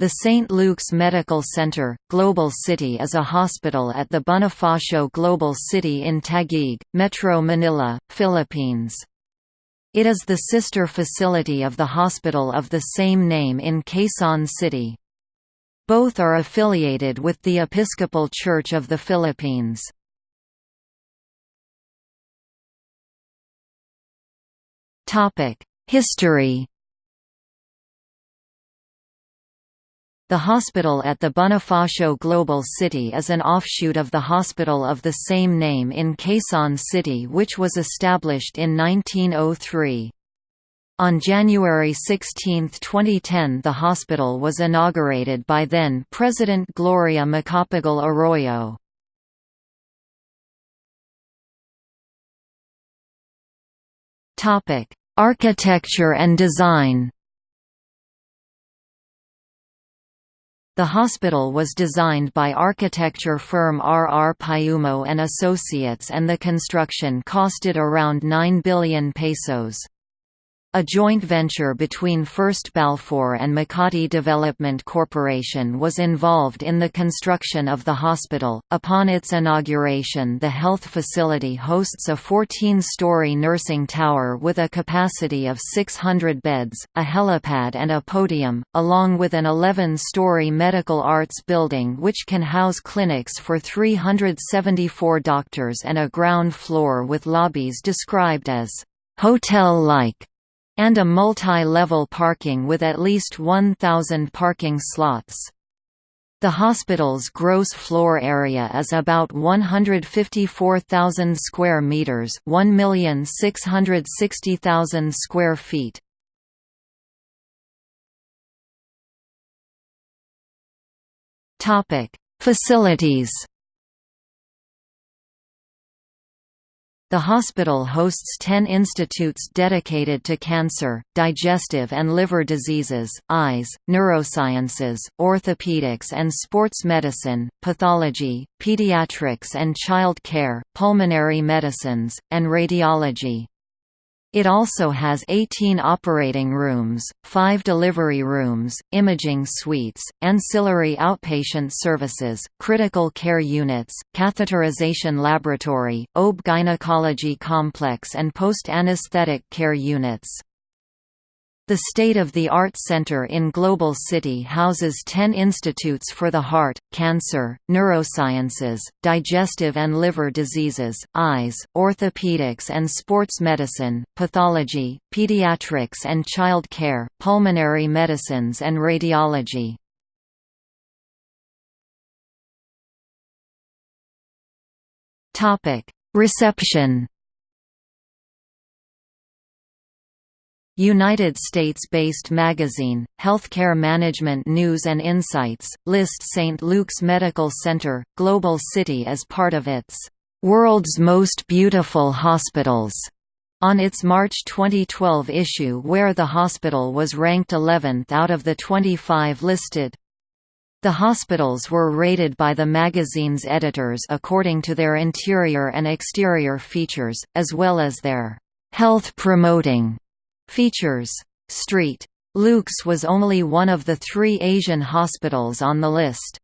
The St. Luke's Medical Center, Global City is a hospital at the Bonifacio Global City in Taguig, Metro Manila, Philippines. It is the sister facility of the hospital of the same name in Quezon City. Both are affiliated with the Episcopal Church of the Philippines. History The hospital at the Bonifacio Global City is an offshoot of the hospital of the same name in Quezon City which was established in 1903. On January 16, 2010 the hospital was inaugurated by then-President Gloria Macapagal Arroyo. Architecture and design The hospital was designed by architecture firm R. R. Payumo and Associates and the construction costed around 9 billion pesos. A joint venture between First Balfour and Makati Development Corporation was involved in the construction of the hospital. Upon its inauguration, the health facility hosts a 14 story nursing tower with a capacity of 600 beds, a helipad, and a podium, along with an 11 story medical arts building which can house clinics for 374 doctors and a ground floor with lobbies described as hotel like and a multi-level parking with at least 1,000 parking slots. The hospital's gross floor area is about 154,000 square meters, 1,660,000 square feet. Topic: Facilities The hospital hosts 10 institutes dedicated to cancer, digestive and liver diseases, eyes, neurosciences, orthopedics and sports medicine, pathology, pediatrics and child care, pulmonary medicines, and radiology. It also has 18 operating rooms, 5 delivery rooms, imaging suites, ancillary outpatient services, critical care units, catheterization laboratory, OB gynecology complex and post-anesthetic care units. The state-of-the-art center in Global City houses 10 institutes for the heart, cancer, neurosciences, digestive and liver diseases, eyes, orthopedics and sports medicine, pathology, pediatrics and child care, pulmonary medicines and radiology. Reception United States-based magazine, Healthcare Management News and Insights, lists St. Luke's Medical Center, Global City as part of its "'World's Most Beautiful Hospitals' on its March 2012 issue where the hospital was ranked 11th out of the 25 listed. The hospitals were rated by the magazine's editors according to their interior and exterior features, as well as their health-promoting Features. St. Luke's was only one of the three Asian hospitals on the list.